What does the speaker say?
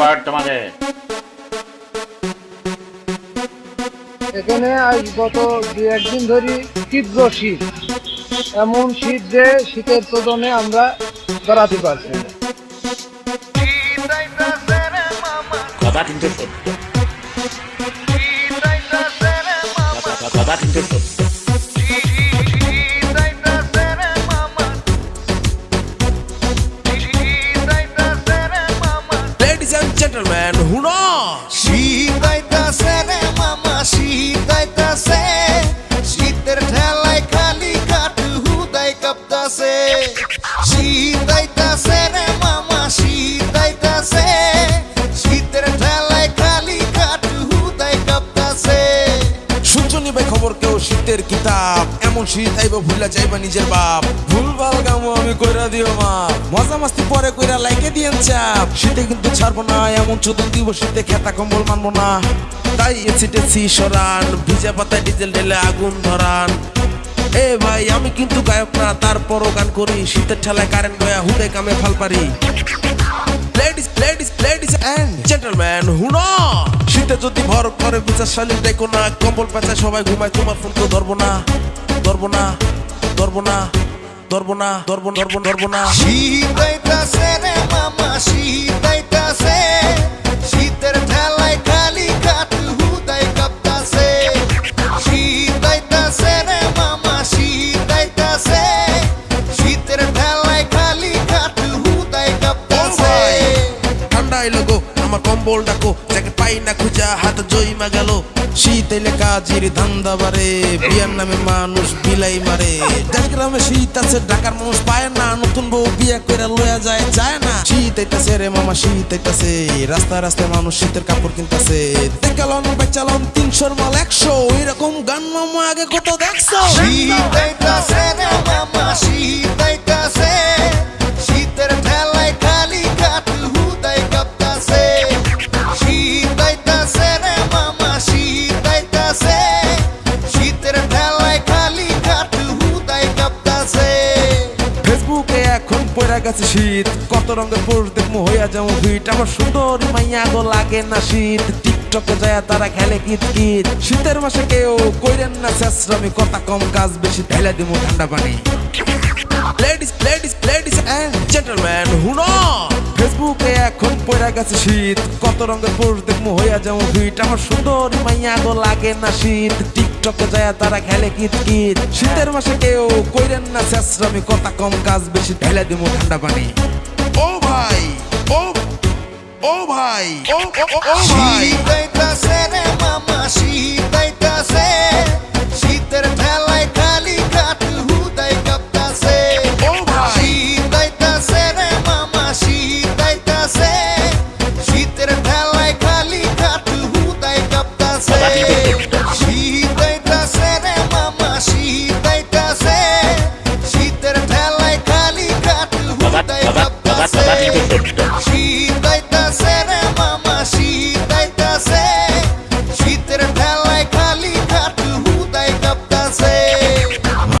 আবার তোমাকে। এখানে আজ গত দু একদিন ধরে তীব্র শীত। এমন শীত যে শীতের প্রদনে আমরা দাঁড়াতে পারছি কথা কিন্তু সত্য। Ladies and gentlemen, শুনো শীত আইতাছে রে মামা শীত আইতাছে শীতের ঠেলায় খালি কাটু হুদাই কাঁপতাছে। কেউ শীতের কিতাব এমন শীত আইব ভুলা যাইবা নিজের বাপ। ভুলভাল গামো আমি কইরা দিও মা। মজা মাস্তি পরে কইরা লাইকে দিয়েন চাপ। শীতে কিন্তু ছাড়বো না এমন চোদন দিব শীতে খেতা কম্বল মানবো না। তাই এসি টেসি সরান ভিজা পাতায় ডিজেল ঢেলে আগুন ধরান। এ ভাই আমি কিন্তু গায়ক না তারপরও গান করি। শীতের ঠেলায় কারেন্ট গয়া হুদে কামে ফাল পারি ladies ladies ladies and gentleman হুনো শীতে যদি ভর করে বিচার শালীন দেখো না কম্বল পেঁচায় সবাই ঘুমায় তোমার ফোন তো ধরবো না ধরবো না ধরবো না ধরবো না ধরবো ধরবো ধরবো না। শীত আইতাছে রে মামা শীত আইতাছে। শীতের ঠেলায় খালি কাটু হুদাই কাঁপতাছে। শীত আইতাছে রে মামা শীত আইতাছে। শীতের ঠেলায় খালি কাটু হুদাই কাঁপতাছে। ঠান্ডা এলো গো আমার কম্বল ডাকো পাই না খুঁজা হাত জইমা গেল। শীত এলে কাজির ধান্দা বারে বিয়ার নামে মানুষ বিলাই মারে। গ্রামে শীত আছে, ঢাকার মানুষ পায় না, নতুন বউ বিয়া কইরা লয়া যায় যায় না। শীত আইতাছে রে মামা, শীত আইতাছে। রাস্তায় রাস্তায় মানুষ শীতের কাপড় কিনতাছে। দেখালন বেচালন তিনশোর মাল একশো এরকম গান মামা আগে কত দেখছ? গেছে শীত। কত রঙের পোস্ট দেখব হইয়া যেমন ফিট আমার সুন্দর মাইয়া গো লাগে না শীত। টিকটকে যায় তারা খেলে কিত কিত শীতের মাসে কেউ কইরেন না শেষরামি কথা কম, কাজ বেশি, ঢেলে দিব ঠান্ডা পানি। Ladies ladies ladies and gentleman হুনো ফেসবুকে এখন পড়া গেছে শীত। কত রঙের পোস্ট দেখব হইয়া যেমন ফিট আমার সুন্দরী মাইয়া গো লাগে না শীত। টিকটকে যায় তারা খেলে কিত কিত শীতের মাসে কেউ কইরেন না শেষরামি কথা কম কাজ বেশি ঢেলে দিব ঠান্ডা পানি। ও ভাই ও ও ভাই ও ও ও, ও ভাই।